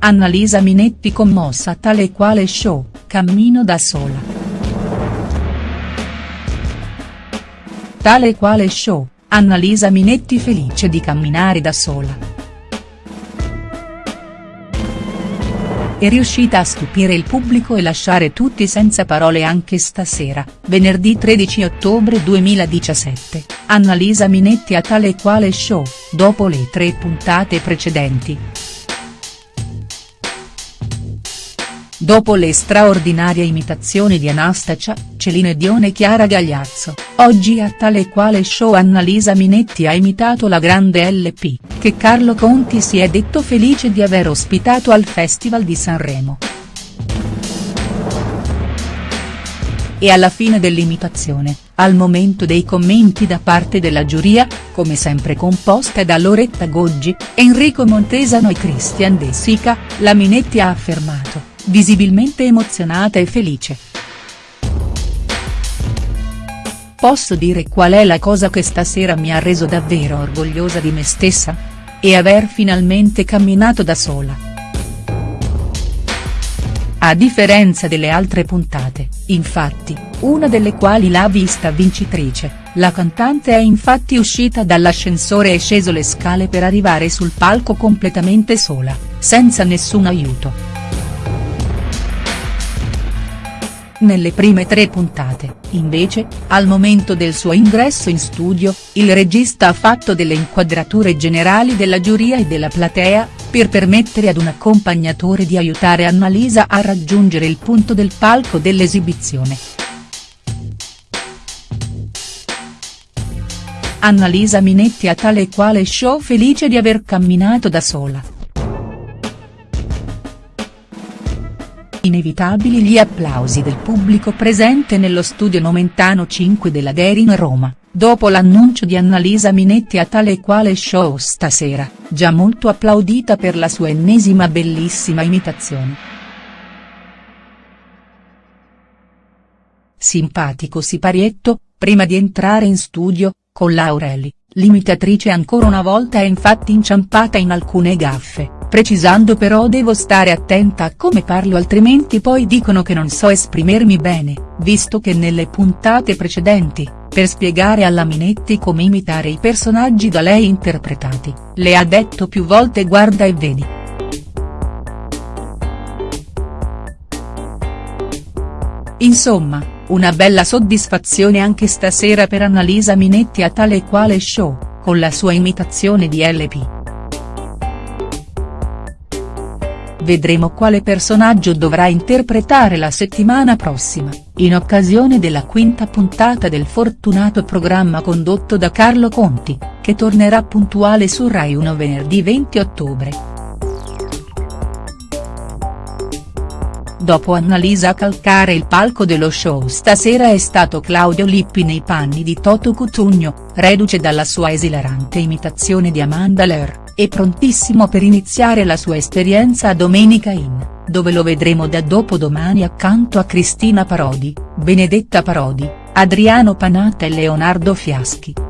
Annalisa Minetti commossa tale e quale show, cammino da sola. Tale e quale show, Annalisa Minetti felice di camminare da sola. è riuscita a stupire il pubblico e lasciare tutti senza parole anche stasera, venerdì 13 ottobre 2017, Annalisa Minetti a tale e quale show, dopo le tre puntate precedenti. Dopo le straordinarie imitazioni di Anastacia, Celine Dion e Chiara Gagliazzo, oggi a tale e quale show Annalisa Minetti ha imitato la grande LP, che Carlo Conti si è detto felice di aver ospitato al Festival di Sanremo. E alla fine dell'imitazione, al momento dei commenti da parte della giuria, come sempre composta da Loretta Goggi, Enrico Montesano e Christian De Sica, la Minetti ha affermato visibilmente emozionata e felice. Posso dire qual è la cosa che stasera mi ha reso davvero orgogliosa di me stessa? E aver finalmente camminato da sola. A differenza delle altre puntate, infatti, una delle quali l'ha vista vincitrice, la cantante è infatti uscita dall'ascensore e sceso le scale per arrivare sul palco completamente sola, senza nessun aiuto. Nelle prime tre puntate, invece, al momento del suo ingresso in studio, il regista ha fatto delle inquadrature generali della giuria e della platea, per permettere ad un accompagnatore di aiutare Annalisa a raggiungere il punto del palco dell'esibizione. Annalisa Minetti a tale e quale show felice di aver camminato da sola. Inevitabili gli applausi del pubblico presente nello studio Nomentano 5 della Derin Roma, dopo l'annuncio di Annalisa Minetti a tale e quale show stasera, già molto applaudita per la sua ennesima bellissima imitazione. Simpatico siparietto, prima di entrare in studio, con Laureli, l'imitatrice ancora una volta è infatti inciampata in alcune gaffe precisando però devo stare attenta a come parlo altrimenti poi dicono che non so esprimermi bene, visto che nelle puntate precedenti, per spiegare alla Minetti come imitare i personaggi da lei interpretati, le ha detto più volte guarda e vedi. Insomma, una bella soddisfazione anche stasera per Annalisa Minetti a tale e quale show, con la sua imitazione di LP. Vedremo quale personaggio dovrà interpretare la settimana prossima, in occasione della quinta puntata del fortunato programma condotto da Carlo Conti, che tornerà puntuale su Rai 1 venerdì 20 ottobre. Dopo Annalisa a calcare il palco dello show stasera è stato Claudio Lippi nei panni di Toto Cutugno, reduce dalla sua esilarante imitazione di Amanda Lear è prontissimo per iniziare la sua esperienza a Domenica In, dove lo vedremo da dopodomani accanto a Cristina Parodi, Benedetta Parodi, Adriano Panatta e Leonardo Fiaschi.